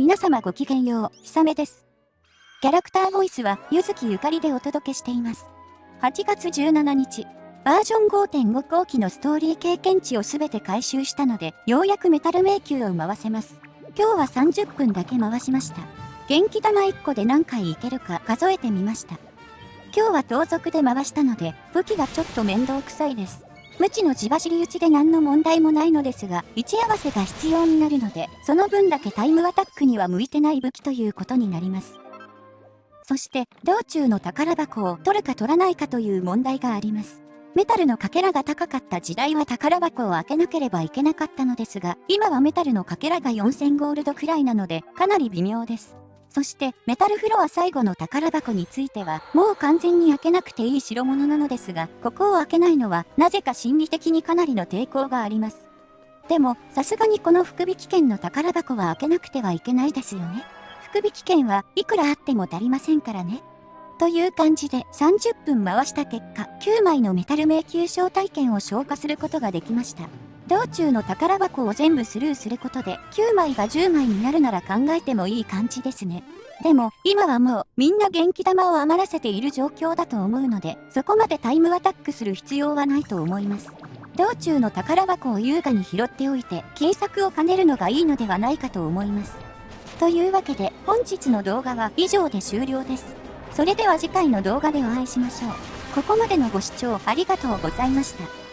皆様ごきげんよう、ひさめです。キャラクターボイスは、ゆずきゆかりでお届けしています。8月17日、バージョン5.5後期のストーリー経験値をすべて回収したので、ようやくメタル迷宮を回せます。今日は30分だけ回しました。元気玉1個で何回いけるか数えてみました。今日は盗賊で回したので、武器がちょっと面倒くさいです。無知の地走り打ちで何の問題もないのですが、位置合わせが必要になるので、その分だけタイムアタックには向いてない武器ということになります。そして、道中の宝箱を取るか取らないかという問題があります。メタルのかけらが高かった時代は宝箱を開けなければいけなかったのですが、今はメタルのかけらが4000ゴールドくらいなので、かなり微妙です。そしてメタルフロア最後の宝箱についてはもう完全に開けなくていい代物なのですがここを開けないのはなぜか心理的にかなりの抵抗があります。でもさすがにこの福引券の宝箱は開けなくてはいけないですよね。福引券はいくらあっても足りませんからね。という感じで30分回した結果9枚のメタル迷宮招待券を消化することができました。道中の宝箱を全部スルーすることで9枚が10枚になるなら考えてもいい感じですね。でも今はもうみんな元気玉を余らせている状況だと思うのでそこまでタイムアタックする必要はないと思います。道中の宝箱を優雅に拾っておいて金策を兼ねるのがいいのではないかと思います。というわけで本日の動画は以上で終了です。それでは次回の動画でお会いしましょう。ここまでのご視聴ありがとうございました。